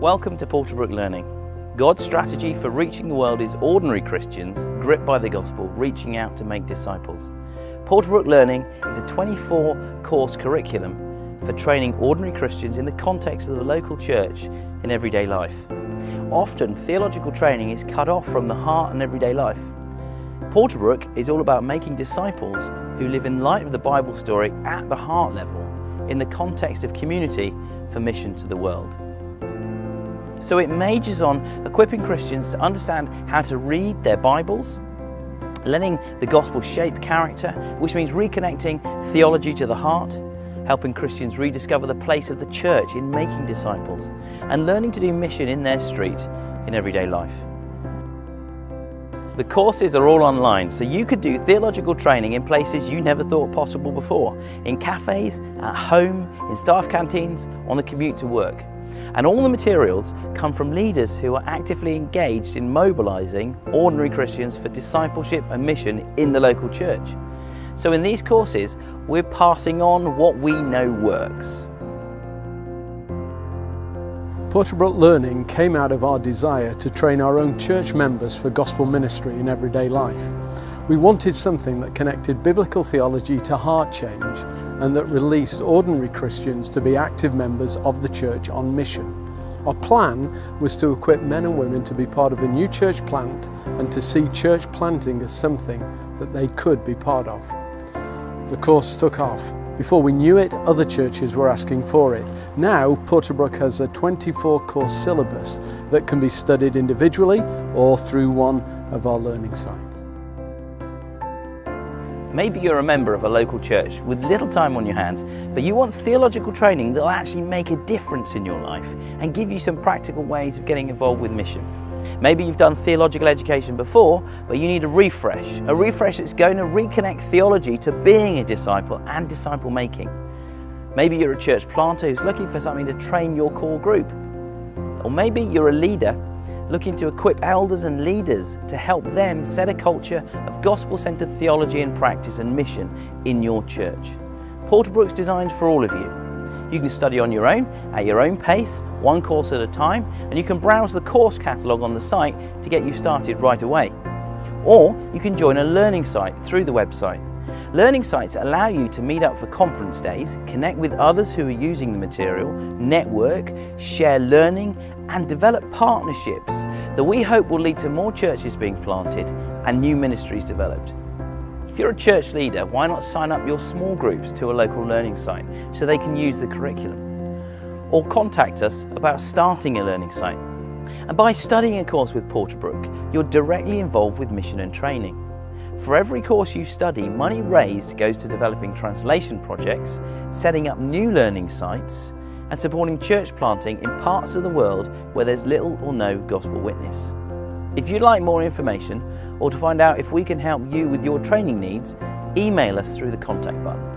Welcome to Porterbrook Learning. God's strategy for reaching the world is ordinary Christians gripped by the gospel, reaching out to make disciples. Porterbrook Learning is a 24 course curriculum for training ordinary Christians in the context of the local church in everyday life. Often theological training is cut off from the heart and everyday life. Porterbrook is all about making disciples who live in light of the Bible story at the heart level in the context of community for mission to the world. So it majors on equipping Christians to understand how to read their Bibles, letting the gospel shape character, which means reconnecting theology to the heart, helping Christians rediscover the place of the church in making disciples, and learning to do mission in their street in everyday life. The courses are all online, so you could do theological training in places you never thought possible before, in cafes, at home, in staff canteens, on the commute to work. And all the materials come from leaders who are actively engaged in mobilising ordinary Christians for discipleship and mission in the local church. So in these courses, we're passing on what we know works. Porterbrook Learning came out of our desire to train our own church members for gospel ministry in everyday life. We wanted something that connected biblical theology to heart change and that released ordinary Christians to be active members of the church on mission. Our plan was to equip men and women to be part of a new church plant and to see church planting as something that they could be part of. The course took off. Before we knew it, other churches were asking for it. Now, Porterbrook has a 24 course syllabus that can be studied individually or through one of our learning sites. Maybe you're a member of a local church with little time on your hands, but you want theological training that will actually make a difference in your life and give you some practical ways of getting involved with mission. Maybe you've done theological education before, but you need a refresh, a refresh that's going to reconnect theology to being a disciple and disciple making. Maybe you're a church planter who's looking for something to train your core group. Or maybe you're a leader looking to equip elders and leaders to help them set a culture of gospel-centered theology and practice and mission in your church. Porterbrook's designed for all of you. You can study on your own, at your own pace, one course at a time, and you can browse the course catalogue on the site to get you started right away. Or you can join a learning site through the website. Learning sites allow you to meet up for conference days, connect with others who are using the material, network, share learning and develop partnerships that we hope will lead to more churches being planted and new ministries developed. If you're a church leader, why not sign up your small groups to a local learning site so they can use the curriculum? Or contact us about starting a learning site. And by studying a course with Porterbrook, you're directly involved with mission and training. For every course you study, money raised goes to developing translation projects, setting up new learning sites, and supporting church planting in parts of the world where there's little or no gospel witness. If you'd like more information or to find out if we can help you with your training needs, email us through the contact button.